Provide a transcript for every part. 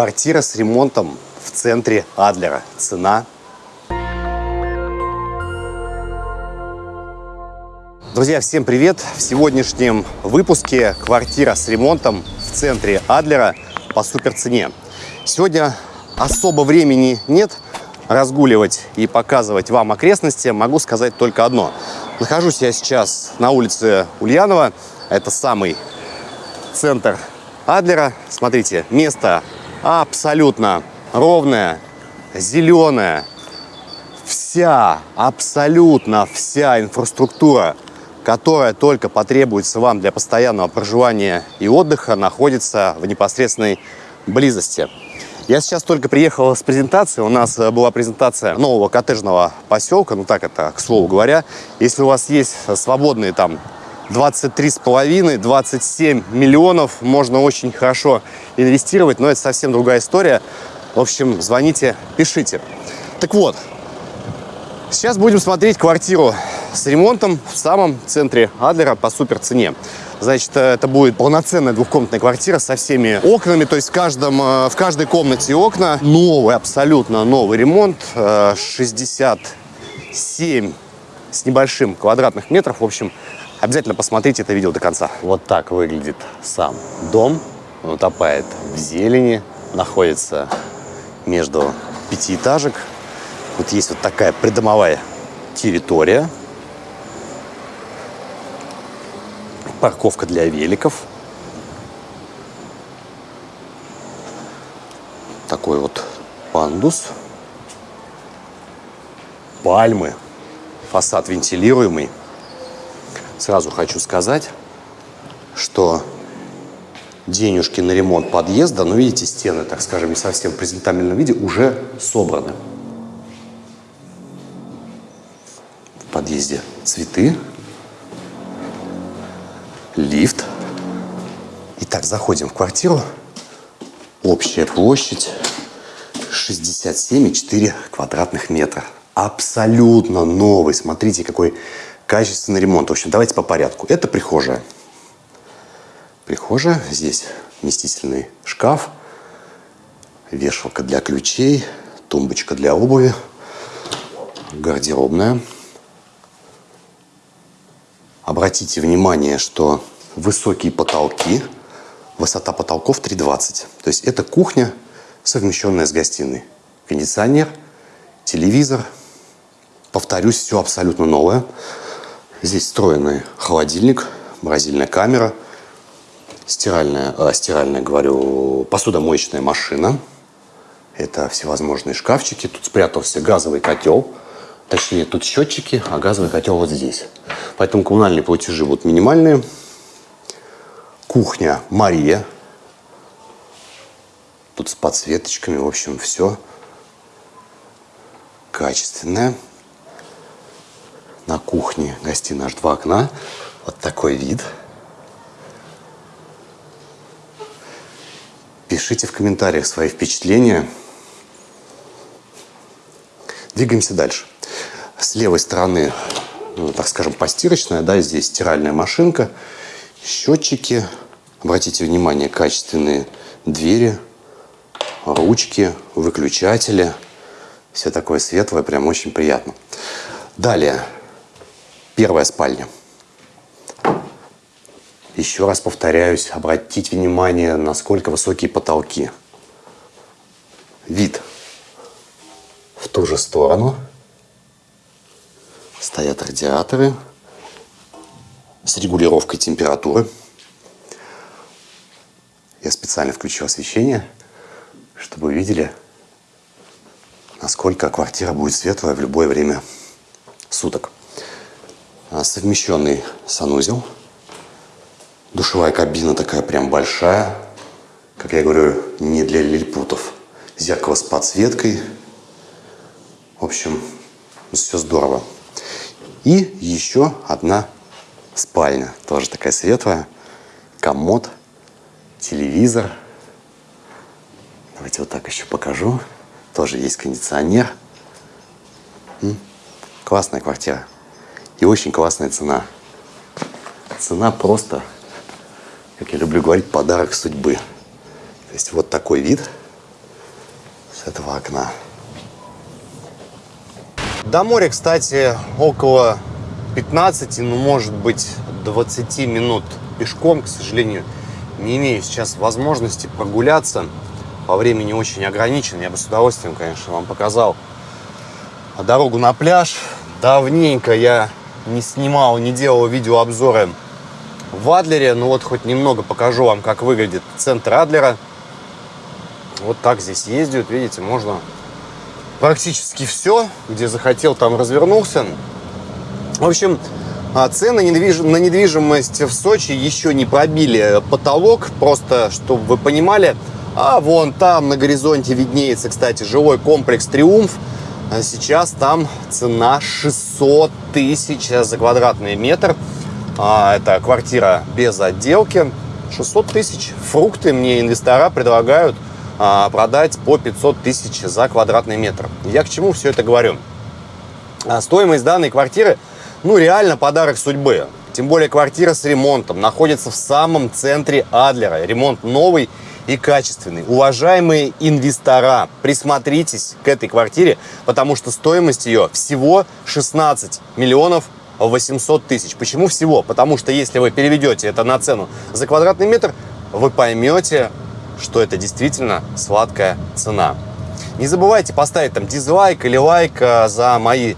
Квартира с ремонтом в центре Адлера. Цена Друзья, всем привет! В сегодняшнем выпуске квартира с ремонтом в центре Адлера по суперцене. Сегодня особо времени нет разгуливать и показывать вам окрестности. Могу сказать только одно. Нахожусь я сейчас на улице Ульянова. Это самый центр Адлера. Смотрите, место абсолютно ровное, зеленое. Вся, абсолютно вся инфраструктура, которая только потребуется вам для постоянного проживания и отдыха, находится в непосредственной близости. Я сейчас только приехал с презентацией. У нас э, была презентация нового коттеджного поселка. Ну так это, к слову говоря. Если у вас есть свободные там 23,5-27 миллионов, можно очень хорошо инвестировать, но это совсем другая история. В общем, звоните, пишите. Так вот, сейчас будем смотреть квартиру с ремонтом в самом центре Адлера по супер цене. Значит, э, это будет полноценная двухкомнатная квартира со всеми окнами. То есть в, каждом, э, в каждой комнате окна. Новый, абсолютно новый ремонт. 67 э, с небольшим квадратных метров. В общем, обязательно посмотрите это видео до конца. Вот так выглядит сам дом. Он утопает в зелени. Находится между пятиэтажек. Вот есть вот такая придомовая территория. парковка для великов. Такой вот пандус. Пальмы. Фасад вентилируемый. Сразу хочу сказать, что денежки на ремонт подъезда, ну, видите, стены, так скажем, не совсем в презентабельном виде, уже собраны. В подъезде цветы, лифт. Итак, заходим в квартиру. Общая площадь 67,4 квадратных метра. Абсолютно новый. Смотрите, какой качественный ремонт. В общем, давайте по порядку. Это прихожая. Прихожая. Здесь вместительный шкаф, вешалка для ключей, тумбочка для обуви, гардеробная. Обратите внимание, что высокие потолки, высота потолков 3,20. То есть это кухня, совмещенная с гостиной. Кондиционер, телевизор. Повторюсь, все абсолютно новое. Здесь встроенный холодильник, морозильная камера, стиральная, э, стиральная, говорю, посудомоечная машина. Это всевозможные шкафчики. Тут спрятался газовый котел – Точнее, тут счетчики, а газовый котел вот здесь. Поэтому коммунальные платежи будут минимальные. Кухня Мария. Тут с подсветочками, в общем, все качественное. На кухне гостиная аж два окна. Вот такой вид. Пишите в комментариях свои впечатления. Двигаемся дальше. С левой стороны, ну, так скажем, постирочная, да, здесь стиральная машинка, счетчики. Обратите внимание, качественные двери, ручки, выключатели. Все такое светлое, прям очень приятно. Далее, первая спальня. Еще раз повторяюсь, обратите внимание, насколько высокие потолки. Вид в ту же сторону – Стоят радиаторы с регулировкой температуры. Я специально включил освещение, чтобы вы видели, насколько квартира будет светлая в любое время суток. А, совмещенный санузел. Душевая кабина такая прям большая. Как я говорю, не для лилипутов. Зеркало с подсветкой. В общем, все здорово. И еще одна спальня, тоже такая светлая, комод, телевизор. Давайте вот так еще покажу. Тоже есть кондиционер. Классная квартира. И очень классная цена. Цена просто, как я люблю говорить, подарок судьбы. То есть вот такой вид с этого окна. До моря, кстати, около 15, ну, может быть, 20 минут пешком, к сожалению, не имею сейчас возможности прогуляться. По времени очень ограничен. Я бы с удовольствием, конечно, вам показал дорогу на пляж. Давненько я не снимал, не делал видеообзоры в Адлере. Ну вот хоть немного покажу вам, как выглядит центр Адлера. Вот так здесь ездят, видите, можно практически все, где захотел, там развернулся. В общем, а, цены на недвижимость в Сочи еще не пробили потолок, просто чтобы вы понимали. А вон там на горизонте виднеется, кстати, жилой комплекс «Триумф». А сейчас там цена 600 тысяч за квадратный метр. А, это квартира без отделки. 600 тысяч. Фрукты мне инвестора предлагают продать по 500 тысяч за квадратный метр. Я к чему все это говорю? Стоимость данной квартиры – ну, реально подарок судьбы. Тем более квартира с ремонтом находится в самом центре Адлера. Ремонт новый и качественный. Уважаемые инвестора, присмотритесь к этой квартире, потому что стоимость ее всего 16 миллионов 800 тысяч. Почему всего? Потому что если вы переведете это на цену за квадратный метр, вы поймете, что это действительно сладкая цена. Не забывайте поставить там дизлайк или лайк а, за мои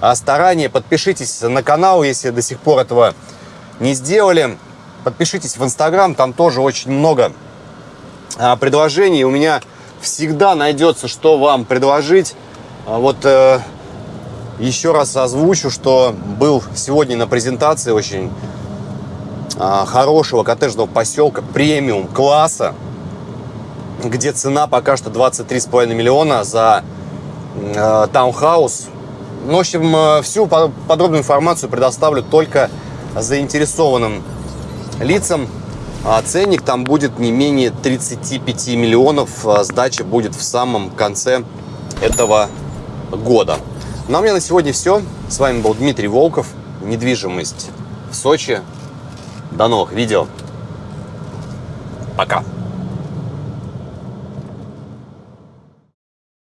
а, старания. Подпишитесь на канал, если до сих пор этого не сделали. Подпишитесь в Инстаграм, там тоже очень много предложений. У меня всегда найдется, что вам предложить. А, вот э, еще раз озвучу, что был сегодня на презентации очень хорошего коттеджного поселка премиум класса, где цена пока что 23,5 миллиона за э, таунхаус ну, в общем, э, всю подробную информацию предоставлю только заинтересованным лицам. А ценник там будет не менее 35 миллионов. А сдача будет в самом конце этого года. Ну а у меня на сегодня все. С вами был Дмитрий Волков. Недвижимость в Сочи. До новых видео. Пока.